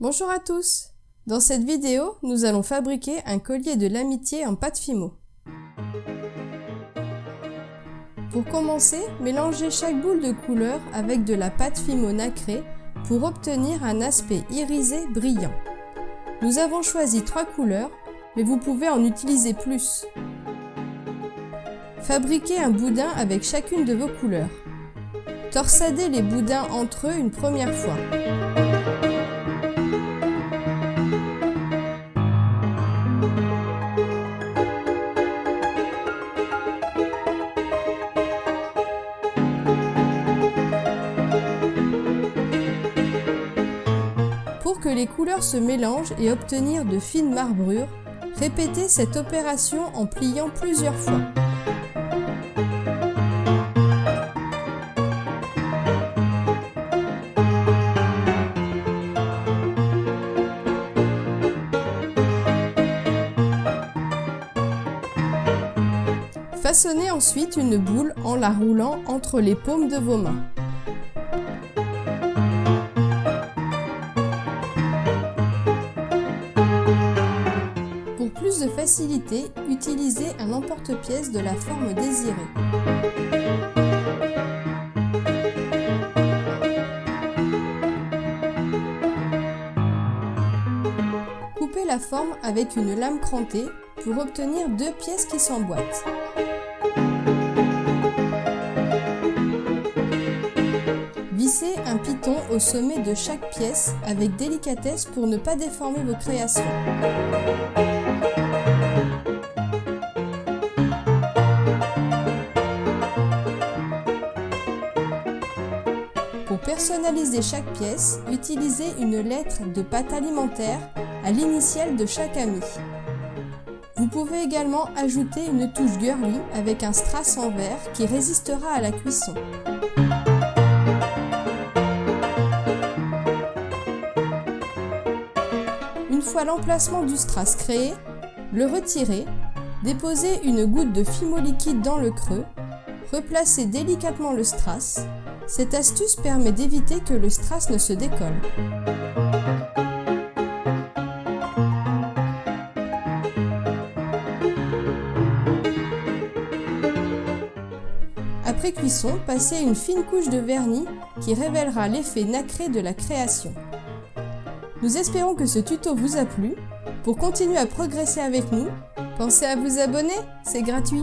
Bonjour à tous Dans cette vidéo, nous allons fabriquer un collier de l'amitié en pâte Fimo. Pour commencer, mélangez chaque boule de couleur avec de la pâte Fimo nacrée pour obtenir un aspect irisé brillant. Nous avons choisi trois couleurs, mais vous pouvez en utiliser plus. Fabriquez un boudin avec chacune de vos couleurs. Torsadez les boudins entre eux une première fois. Pour que les couleurs se mélangent et obtenir de fines marbrures, répétez cette opération en pliant plusieurs fois. Façonnez ensuite une boule en la roulant entre les paumes de vos mains. Pour plus de facilité, utilisez un emporte-pièce de la forme désirée. Coupez la forme avec une lame crantée pour obtenir deux pièces qui s'emboîtent. Au sommet de chaque pièce avec délicatesse pour ne pas déformer vos créations. Pour personnaliser chaque pièce, utilisez une lettre de pâte alimentaire à l'initiale de chaque ami. Vous pouvez également ajouter une touche girly avec un strass en verre qui résistera à la cuisson. Une fois l'emplacement du strass créé, le retirez, déposez une goutte de fimo liquide dans le creux, replacez délicatement le strass. Cette astuce permet d'éviter que le strass ne se décolle. Après cuisson, passez une fine couche de vernis qui révélera l'effet nacré de la création. Nous espérons que ce tuto vous a plu. Pour continuer à progresser avec nous, pensez à vous abonner, c'est gratuit.